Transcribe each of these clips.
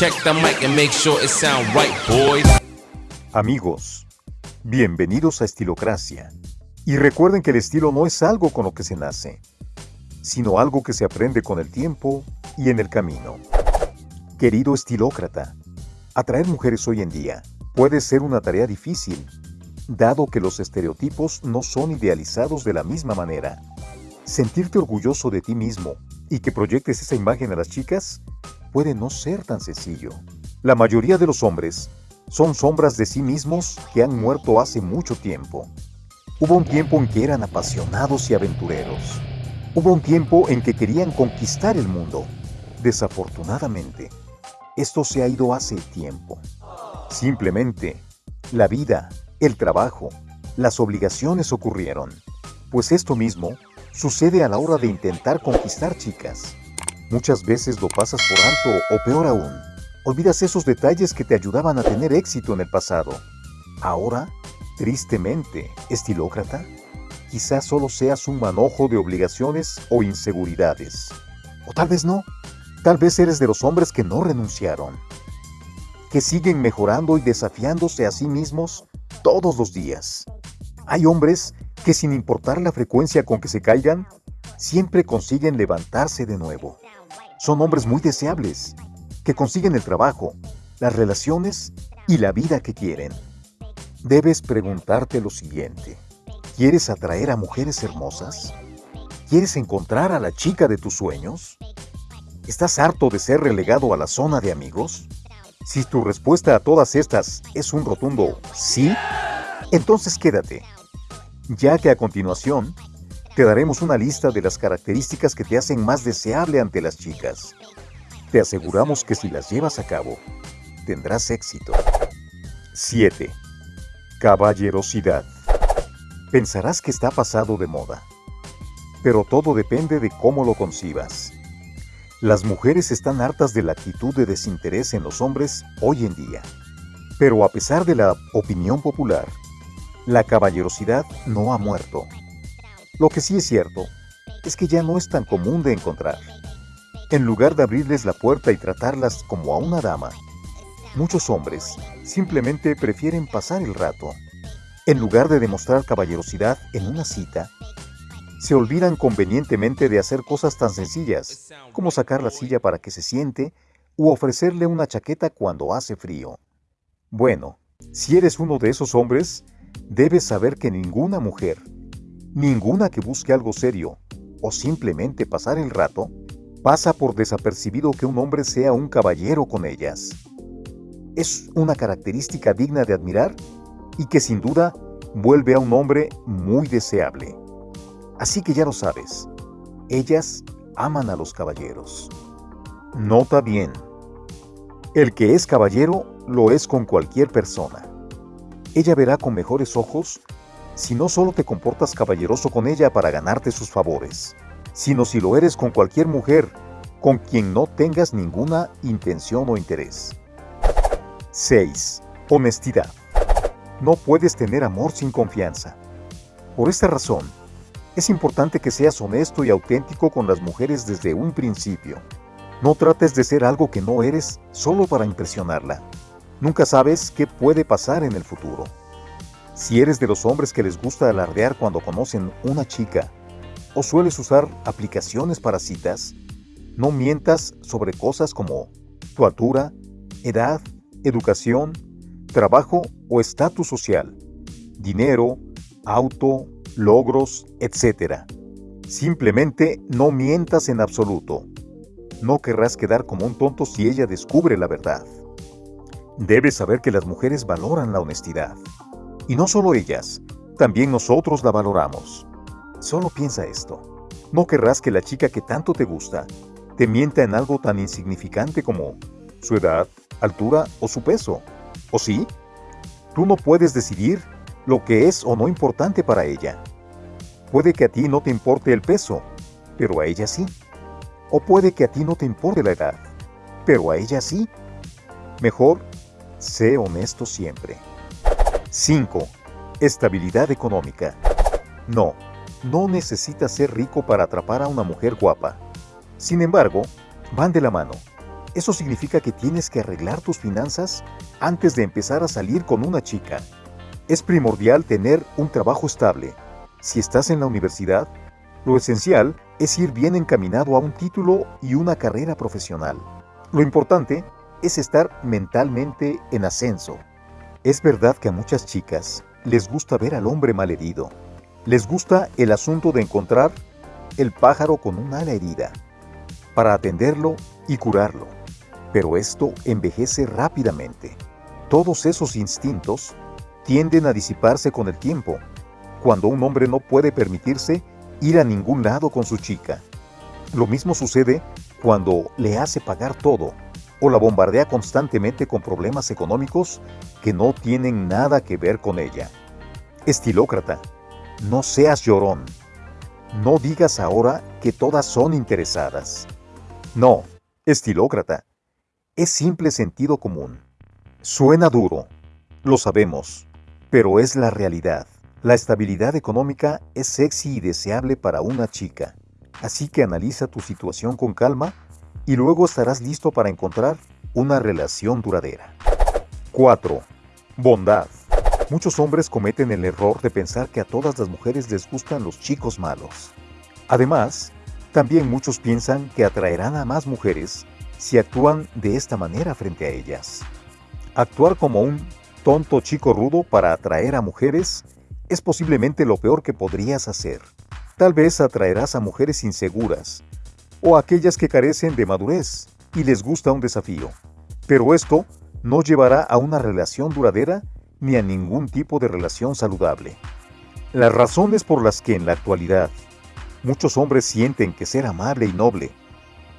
Check the mic and make sure it sound right, boys. Amigos, bienvenidos a Estilocracia. Y recuerden que el estilo no es algo con lo que se nace, sino algo que se aprende con el tiempo y en el camino. Querido estilócrata, atraer mujeres hoy en día puede ser una tarea difícil, dado que los estereotipos no son idealizados de la misma manera. Sentirte orgulloso de ti mismo y que proyectes esa imagen a las chicas puede no ser tan sencillo. La mayoría de los hombres son sombras de sí mismos que han muerto hace mucho tiempo. Hubo un tiempo en que eran apasionados y aventureros. Hubo un tiempo en que querían conquistar el mundo. Desafortunadamente, esto se ha ido hace tiempo. Simplemente, la vida, el trabajo, las obligaciones ocurrieron. Pues esto mismo sucede a la hora de intentar conquistar chicas. Muchas veces lo pasas por alto o peor aún, olvidas esos detalles que te ayudaban a tener éxito en el pasado. Ahora, tristemente, estilócrata, quizás solo seas un manojo de obligaciones o inseguridades. O tal vez no. Tal vez eres de los hombres que no renunciaron, que siguen mejorando y desafiándose a sí mismos todos los días. Hay hombres que sin importar la frecuencia con que se caigan, siempre consiguen levantarse de nuevo. Son hombres muy deseables, que consiguen el trabajo, las relaciones y la vida que quieren. Debes preguntarte lo siguiente. ¿Quieres atraer a mujeres hermosas? ¿Quieres encontrar a la chica de tus sueños? ¿Estás harto de ser relegado a la zona de amigos? Si tu respuesta a todas estas es un rotundo sí, entonces quédate, ya que a continuación te daremos una lista de las características que te hacen más deseable ante las chicas. Te aseguramos que si las llevas a cabo, tendrás éxito. 7. Caballerosidad. Pensarás que está pasado de moda, pero todo depende de cómo lo concibas. Las mujeres están hartas de la actitud de desinterés en los hombres hoy en día. Pero a pesar de la opinión popular, la caballerosidad no ha muerto. Lo que sí es cierto es que ya no es tan común de encontrar. En lugar de abrirles la puerta y tratarlas como a una dama, muchos hombres simplemente prefieren pasar el rato. En lugar de demostrar caballerosidad en una cita, se olvidan convenientemente de hacer cosas tan sencillas como sacar la silla para que se siente u ofrecerle una chaqueta cuando hace frío. Bueno, si eres uno de esos hombres, debes saber que ninguna mujer Ninguna que busque algo serio o simplemente pasar el rato pasa por desapercibido que un hombre sea un caballero con ellas. Es una característica digna de admirar y que sin duda vuelve a un hombre muy deseable. Así que ya lo sabes, ellas aman a los caballeros. Nota bien, el que es caballero lo es con cualquier persona. Ella verá con mejores ojos si no solo te comportas caballeroso con ella para ganarte sus favores, sino si lo eres con cualquier mujer con quien no tengas ninguna intención o interés. 6. Honestidad. No puedes tener amor sin confianza. Por esta razón, es importante que seas honesto y auténtico con las mujeres desde un principio. No trates de ser algo que no eres solo para impresionarla. Nunca sabes qué puede pasar en el futuro. Si eres de los hombres que les gusta alardear cuando conocen una chica o sueles usar aplicaciones para citas, no mientas sobre cosas como tu altura, edad, educación, trabajo o estatus social, dinero, auto, logros, etc. Simplemente no mientas en absoluto. No querrás quedar como un tonto si ella descubre la verdad. Debes saber que las mujeres valoran la honestidad. Y no solo ellas, también nosotros la valoramos. Solo piensa esto. No querrás que la chica que tanto te gusta te mienta en algo tan insignificante como su edad, altura o su peso. ¿O sí? Tú no puedes decidir lo que es o no importante para ella. Puede que a ti no te importe el peso, pero a ella sí. O puede que a ti no te importe la edad, pero a ella sí. Mejor, sé honesto siempre. 5. Estabilidad económica. No, no necesitas ser rico para atrapar a una mujer guapa. Sin embargo, van de la mano. Eso significa que tienes que arreglar tus finanzas antes de empezar a salir con una chica. Es primordial tener un trabajo estable. Si estás en la universidad, lo esencial es ir bien encaminado a un título y una carrera profesional. Lo importante es estar mentalmente en ascenso. Es verdad que a muchas chicas les gusta ver al hombre malherido. Les gusta el asunto de encontrar el pájaro con un ala herida, para atenderlo y curarlo. Pero esto envejece rápidamente. Todos esos instintos tienden a disiparse con el tiempo, cuando un hombre no puede permitirse ir a ningún lado con su chica. Lo mismo sucede cuando le hace pagar todo o la bombardea constantemente con problemas económicos que no tienen nada que ver con ella. Estilócrata, no seas llorón. No digas ahora que todas son interesadas. No, estilócrata. Es simple sentido común. Suena duro, lo sabemos, pero es la realidad. La estabilidad económica es sexy y deseable para una chica, así que analiza tu situación con calma y luego estarás listo para encontrar una relación duradera. 4. Bondad. Muchos hombres cometen el error de pensar que a todas las mujeres les gustan los chicos malos. Además, también muchos piensan que atraerán a más mujeres si actúan de esta manera frente a ellas. Actuar como un tonto chico rudo para atraer a mujeres es posiblemente lo peor que podrías hacer. Tal vez atraerás a mujeres inseguras o aquellas que carecen de madurez y les gusta un desafío. Pero esto no llevará a una relación duradera ni a ningún tipo de relación saludable. Las razones por las que en la actualidad muchos hombres sienten que ser amable y noble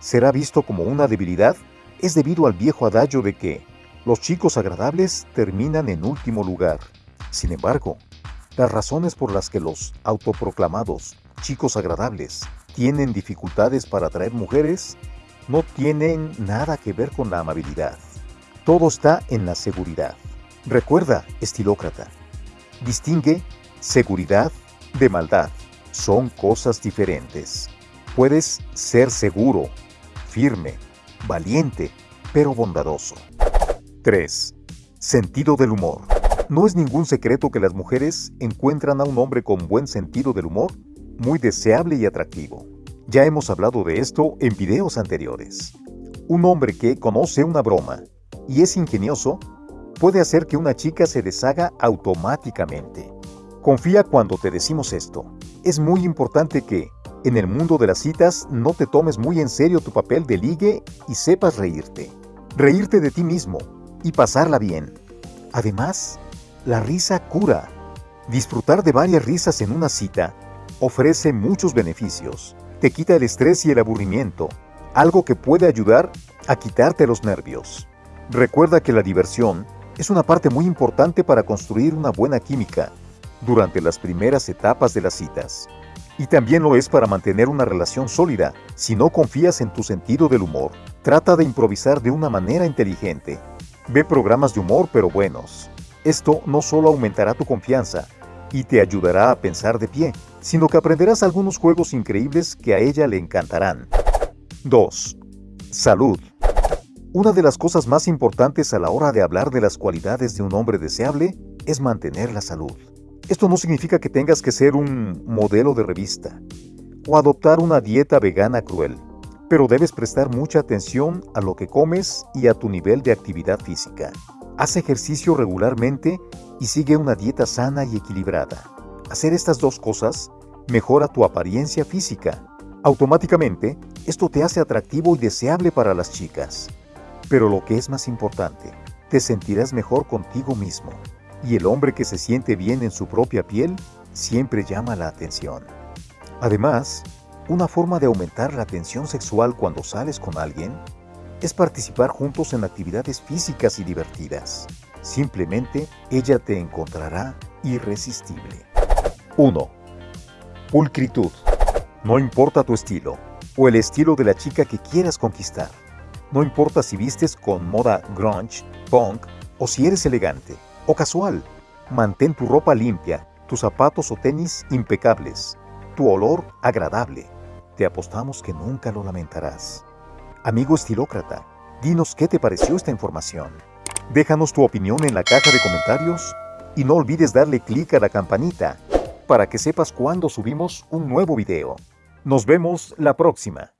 será visto como una debilidad es debido al viejo adagio de que los chicos agradables terminan en último lugar. Sin embargo, las razones por las que los autoproclamados chicos agradables tienen dificultades para atraer mujeres no tienen nada que ver con la amabilidad. Todo está en la seguridad. Recuerda, estilócrata, distingue seguridad de maldad. Son cosas diferentes. Puedes ser seguro, firme, valiente, pero bondadoso. 3. Sentido del humor. No es ningún secreto que las mujeres encuentran a un hombre con buen sentido del humor muy deseable y atractivo. Ya hemos hablado de esto en videos anteriores. Un hombre que conoce una broma y es ingenioso puede hacer que una chica se deshaga automáticamente. Confía cuando te decimos esto. Es muy importante que, en el mundo de las citas, no te tomes muy en serio tu papel de ligue y sepas reírte. Reírte de ti mismo y pasarla bien. Además, la risa cura. Disfrutar de varias risas en una cita ofrece muchos beneficios. Te quita el estrés y el aburrimiento, algo que puede ayudar a quitarte los nervios. Recuerda que la diversión es una parte muy importante para construir una buena química durante las primeras etapas de las citas. Y también lo es para mantener una relación sólida. Si no confías en tu sentido del humor, trata de improvisar de una manera inteligente. Ve programas de humor pero buenos. Esto no solo aumentará tu confianza y te ayudará a pensar de pie, sino que aprenderás algunos juegos increíbles que a ella le encantarán. 2. Salud. Una de las cosas más importantes a la hora de hablar de las cualidades de un hombre deseable es mantener la salud. Esto no significa que tengas que ser un modelo de revista o adoptar una dieta vegana cruel, pero debes prestar mucha atención a lo que comes y a tu nivel de actividad física. Haz ejercicio regularmente y sigue una dieta sana y equilibrada. Hacer estas dos cosas mejora tu apariencia física. Automáticamente, esto te hace atractivo y deseable para las chicas. Pero lo que es más importante, te sentirás mejor contigo mismo. Y el hombre que se siente bien en su propia piel siempre llama la atención. Además, una forma de aumentar la atención sexual cuando sales con alguien es participar juntos en actividades físicas y divertidas. Simplemente ella te encontrará irresistible. 1. Pulcritud. No importa tu estilo o el estilo de la chica que quieras conquistar. No importa si vistes con moda grunge, punk o si eres elegante o casual. Mantén tu ropa limpia, tus zapatos o tenis impecables, tu olor agradable. Te apostamos que nunca lo lamentarás. Amigo estilócrata, Dinos qué te pareció esta información. Déjanos tu opinión en la caja de comentarios y no olvides darle clic a la campanita para que sepas cuando subimos un nuevo video. Nos vemos la próxima.